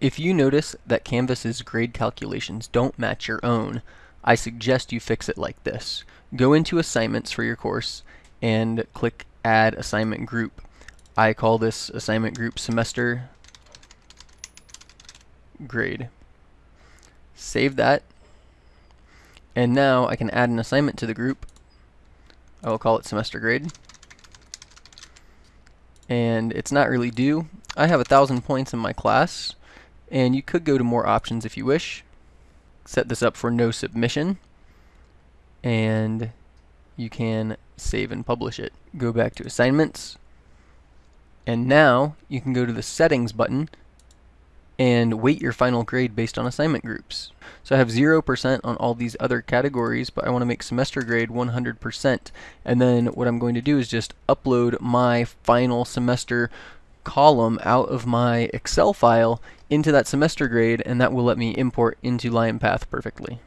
If you notice that Canvas's grade calculations don't match your own, I suggest you fix it like this. Go into assignments for your course and click add assignment group. I call this assignment group semester grade. Save that. And now I can add an assignment to the group. I will call it semester grade. And it's not really due. I have a thousand points in my class, and you could go to more options if you wish. Set this up for no submission, and you can save and publish it. Go back to assignments, and now you can go to the settings button and weight your final grade based on assignment groups. So I have 0% on all these other categories, but I want to make semester grade 100%. And then what I'm going to do is just upload my final semester column out of my Excel file into that semester grade, and that will let me import into LionPath perfectly.